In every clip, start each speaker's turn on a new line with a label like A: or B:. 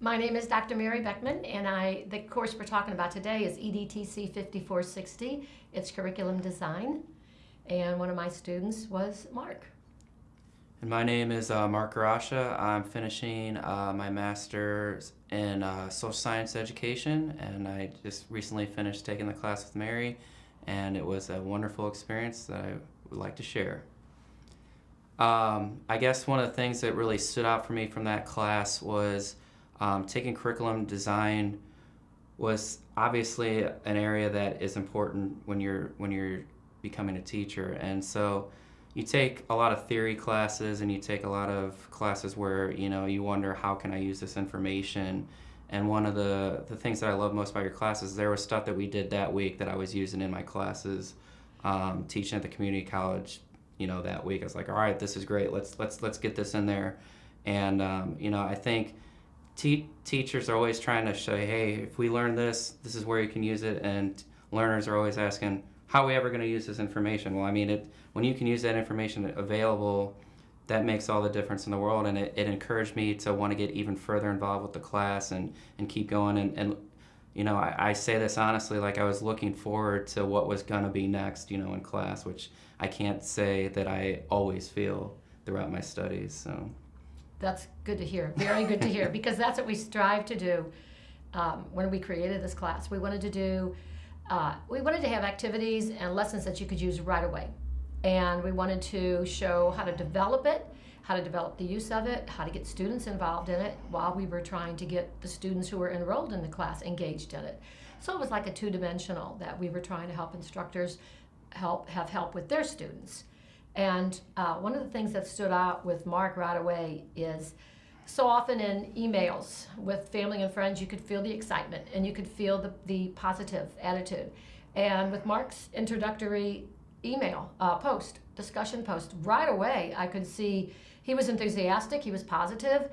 A: My name is Dr. Mary Beckman, and I the course we're talking about today is EDTC 5460. It's curriculum design, and one of my students was Mark.
B: And my name is uh, Mark Garasha. I'm finishing uh, my master's in uh, social science education, and I just recently finished taking the class with Mary, and it was a wonderful experience that I would like to share. Um, I guess one of the things that really stood out for me from that class was um, taking curriculum design was obviously an area that is important when you're when you're becoming a teacher, and so you take a lot of theory classes and you take a lot of classes where you know you wonder how can I use this information. And one of the the things that I love most about your classes, there was stuff that we did that week that I was using in my classes, um, teaching at the community college. You know that week I was like, all right, this is great. Let's let's let's get this in there. And um, you know I think te- teachers are always trying to show, hey, if we learn this, this is where you can use it. And learners are always asking, how are we ever going to use this information? Well, I mean, it when you can use that information available, that makes all the difference in the world. And it, it encouraged me to want to get even further involved with the class and, and keep going. And, and you know, I, I say this honestly, like I was looking forward to what was going to be next, you know, in class, which I can't say that I always feel throughout my studies. So.
A: That's good to hear. Very good to hear because that's what we strive to do um, when we created this class. We wanted to do, uh, we wanted to have activities and lessons that you could use right away. And we wanted to show how to develop it, how to develop the use of it, how to get students involved in it while we were trying to get the students who were enrolled in the class engaged in it. So it was like a two dimensional that we were trying to help instructors help have help with their students. And uh, one of the things that stood out with Mark right away is so often in emails with family and friends, you could feel the excitement and you could feel the, the positive attitude. And with Mark's introductory email uh, post, discussion post, right away, I could see he was enthusiastic, he was positive,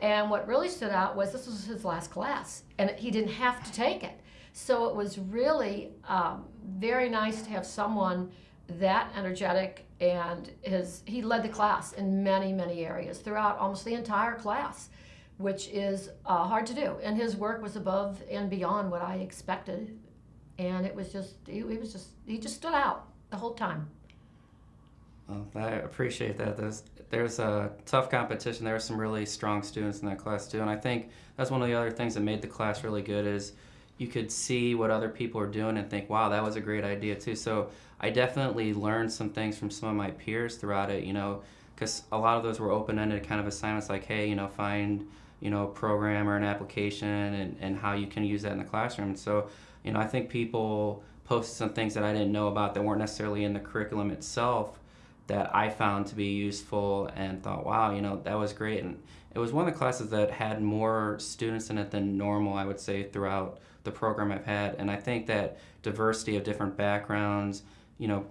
A: and what really stood out was this was his last class, and he didn't have to take it. So it was really um, very nice to have someone that energetic and his he led the class in many many areas throughout almost the entire class which is uh, hard to do and his work was above and beyond what i expected and it was just he, he was just he just stood out the whole time
B: Well, I appreciate that. There's there's a tough competition. There were some really strong students in that class too, and I think that's one of the other things that made the class really good is you could see what other people are doing and think, wow, that was a great idea too. So I definitely learned some things from some of my peers throughout it. You know, because a lot of those were open-ended kind of assignments, like, hey, you know, find you know a program or an application and, and how you can use that in the classroom. So you know, I think people posted some things that I didn't know about that weren't necessarily in the curriculum itself that I found to be useful and thought, wow, you know, that was great. And it was one of the classes that had more students in it than normal, I would say, throughout the program I've had. And I think that diversity of different backgrounds, you know,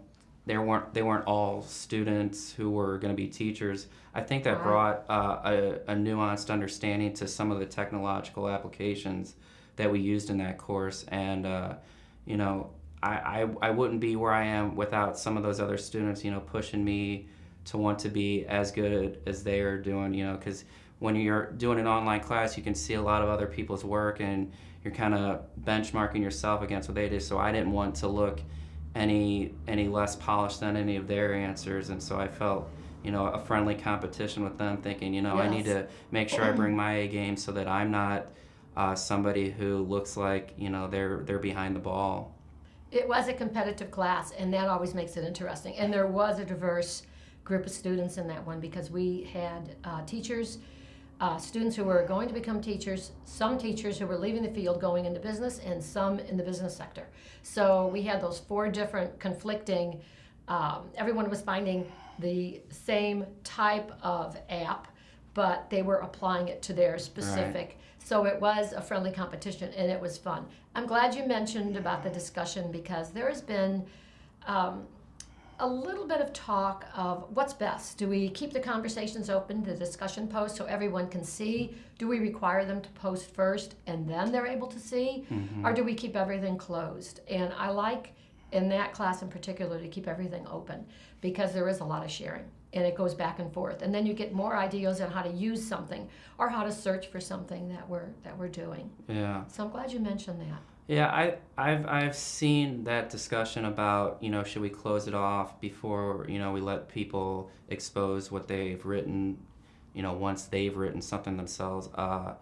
B: they weren't they weren't all students who were going to be teachers. I think that
A: Right.
B: brought uh, a, a nuanced understanding to some of the technological applications that we used in that course. And uh, you know, I, I, I wouldn't be where I am without some of those other students, you know, pushing me to want to be as good as they are doing, you know, because when you're doing an online class, you can see a lot of other people's work and you're kind of benchmarking yourself against what they do. So I didn't want to look any any less polished than any of their answers, and so I felt you know a friendly competition with them, thinking you know I need to make sure I bring my A game so that I'm not uh, somebody who looks like you know they're they're behind the ball.
A: It was a competitive class and that always makes it interesting. And there was a diverse group of students in that one because we had uh, teachers uh, students who were going to become teachers some teachers who were leaving the field going into business and some in the business sector. So we had those four different conflicting um, everyone was finding the same type of app but they were applying it to their specific so it was a friendly competition and it was fun. I'm glad you mentioned about the discussion because there has been um, a little bit of talk of what's best. Do we keep the conversations open, the discussion post, so everyone can see? Do we require them to post first and then they're able to see? Or do we keep everything closed? And I like in that class in particular to keep everything open because there is a lot of sharing. and it goes back and forth and then you get more ideas on how to use something or how to search for something that we're that we're doing
B: Yeah.
A: so i'm glad you mentioned that
B: Yeah, I, I've I've seen that discussion about you know should we close it off before you know we let people expose what they've written, you know once they've written something themselves. Uh,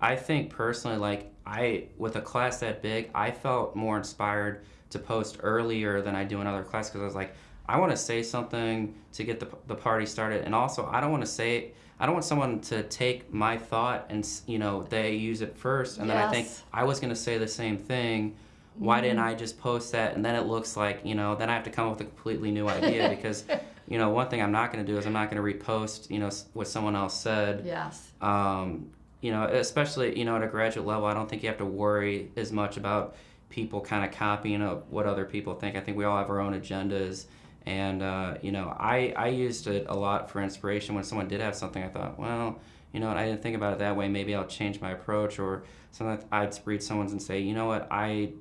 B: I think personally, like I with a class that big, I felt more inspired to post earlier than I do in other classes because I was like, I want to say something to get the the party started, and also I don't want to say. I don't want someone to take my thought and you know they use it first, and then I think I was gonna say the same thing. Why didn't I just post that? And then it looks like you know. Then I have to come up with a completely new idea because, you know, one thing I'm not gonna do is I'm not gonna repost you know what someone else said.
A: yes
B: Um, you know, especially you know at a graduate level, I don't think you have to worry as much about people kind of copying what other people think. I think we all have our own agendas. And uh, you know, I, I used it a lot for inspiration. When someone did have something, I thought, well, you know what, I didn't think about it that way. Maybe I'll change my approach. Or sometimes I'd read someone's and say, you know what, I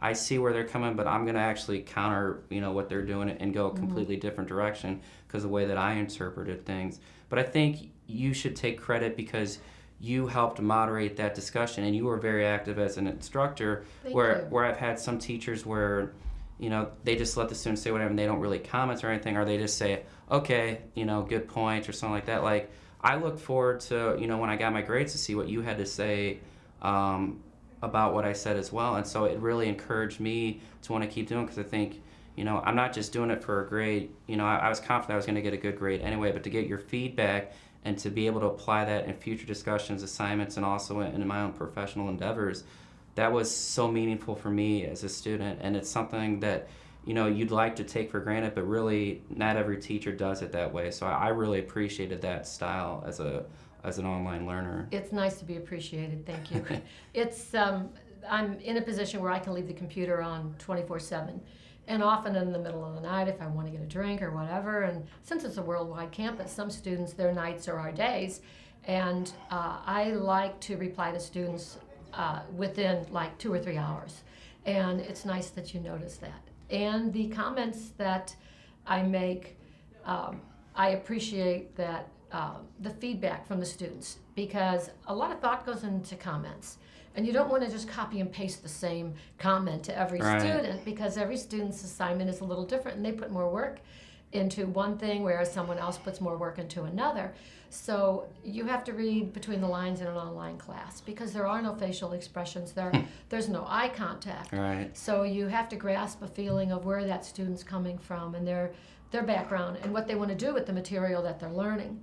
B: I see where they're coming, but I'm gonna actually counter, you know, what they're doing and go a completely different direction because the way that I interpreted things. But I think you should take credit because you helped moderate that discussion and you were very active as an instructor.
A: Thank
B: where
A: you.
B: where I've had some teachers where, you know, they just let the students say whatever and they don't really comment or anything, or they just say, okay, you know, good point or something like that. Like I look forward to, you know, when I got my grades to see what you had to say. Um, about what I said as well. And so it really encouraged me to want to keep doing because I think, you know, I'm not just doing it for a grade. You know, I, I was confident I was going to get a good grade anyway, but to get your feedback and to be able to apply that in future discussions, assignments, and also in, in my own professional endeavors, that was so meaningful for me as a student. And it's something that, you know, you'd like to take for granted, but really not every teacher does it that way. So I, I really appreciated that style as a as an online learner.
A: It's nice to be appreciated. Thank you. it's um, I'm in a position where I can leave the computer on 24/7, and often in the middle of the night if I want to get a drink or whatever. And since it's a worldwide campus, some students their nights are our days, and uh, I like to reply to students uh, within like two or three hours. And it's nice that you notice that. And the comments that I make, um, I appreciate that uh, the feedback from the students because a lot of thought goes into comments. And you don't want to just copy and paste the same comment to every
B: Right.
A: student because every student's assignment is a little different and they put more work into one thing whereas someone else puts more work into another. So you have to read between the lines in an online class because there are no facial expressions there. there's no eye contact.
B: Right.
A: So you have to grasp a feeling of where that student's coming from and their their background and what they want to do with the material that they're learning.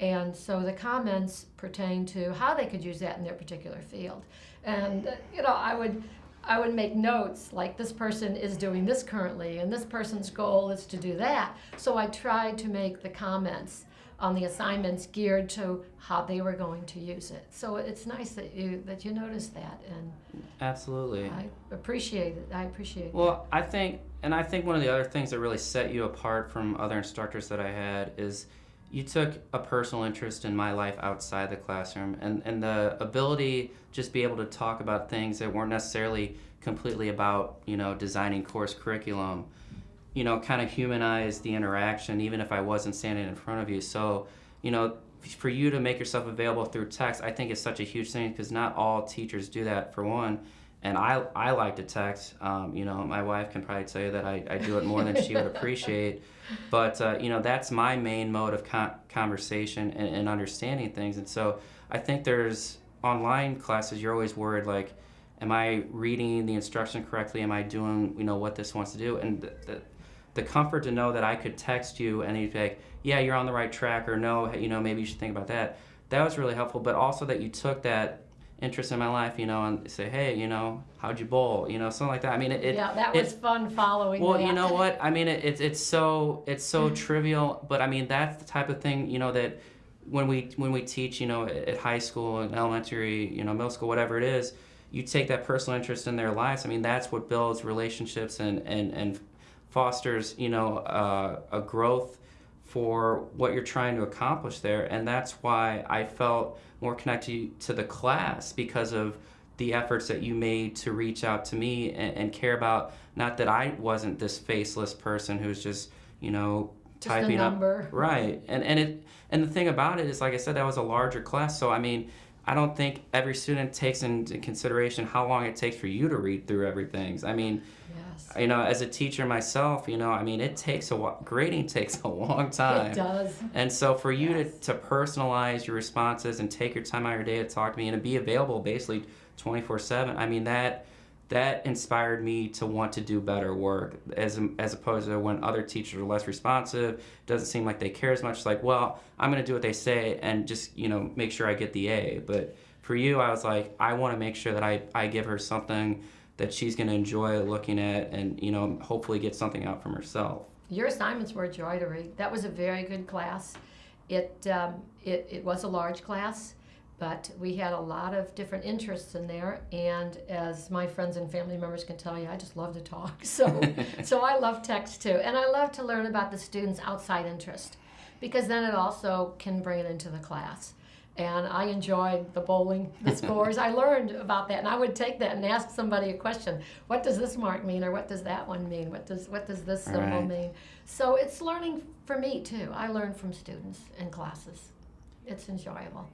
A: And so the comments pertain to how they could use that in their particular field. And uh, you know, I would I would make notes like this person is doing this currently and this person's goal is to do that. So I tried to make the comments on the assignments geared to how they were going to use it. So it's nice that you that you noticed that and
B: Absolutely.
A: I appreciate it. I appreciate it.
B: Well, I think, and I think one of the other things that really set you apart from other instructors that I had is you took a personal interest in my life outside the classroom and, and the ability just be able to talk about things that weren't necessarily completely about, you know, designing course curriculum, you know, kind of humanize the interaction even if I wasn't standing in front of you. So, you know, for you to make yourself available through text, I think is such a huge thing because not all teachers do that for one. And I, I like to text. Um, you know, my wife can probably tell you that I, I do it more than she would appreciate. But, uh, you know, that's my main mode of con- conversation and, and understanding things. And so I think there's online classes, you're always worried, like, am I reading the instruction correctly? Am I doing, you know, what this wants to do? And the, the, the comfort to know that I could text you and you'd be like, yeah, you're on the right track, or no, you know, maybe you should think about that. That was really helpful. But also that you took that interest in my life, you know, and say, hey, you know, how'd you bowl? You know, something like that. I mean, it. it
A: yeah, that
B: it-
A: was fun following
B: well,
A: that.
B: you know what? I mean, it, it's it's so it's so trivial, but I mean that's the type of thing you know that when we when we teach, you know, at high school and elementary, you know, middle school, whatever it is, you take that personal interest in their lives. I mean, that's what builds relationships and and and fosters, you know, uh, a growth for what you're trying to accomplish there, and that's why I felt more connected to the class because of the efforts that you made to reach out to me and, and care about not that I wasn't this faceless person who's just you know
A: Just
B: typing up. Right, and and it and the thing about it is, like I said, that was a larger class. So I mean, I don't think every student takes into consideration how long it takes for you to read through everything. I mean,
A: Yes.
B: you know, as a teacher myself, you know, I mean, it takes a while. Grading takes a long time.
A: It does.
B: And so for you
A: Yes.
B: to, to personalize your responses and take your time out of your day to talk to me and to be available basically 24/7, I mean that that inspired me to want to do better work as as opposed to when other teachers are less responsive, doesn't seem like they care as much. It's like, well, I'm going to do what they say and just, you know, make sure I get the A. But for you, I was like, I want to make sure that I I give her something that she's going to enjoy looking at and, you know, hopefully get something out from herself.
A: Your assignments were joy to read. That was a very good class. It, um, it, it was a large class, but we had a lot of different interests in there. And as my friends and family members can tell you, I just love to talk. So, so I love text too. And I love to learn about the students' outside interest because then it also can bring it into the class. And I enjoyed the bowling, the scores. I learned about that, and I would take that and ask somebody a question. What does this mark mean, or what does that one mean? What does what does this symbol
B: Right.
A: mean? So it's learning for me too. I learn from students and classes. It's enjoyable.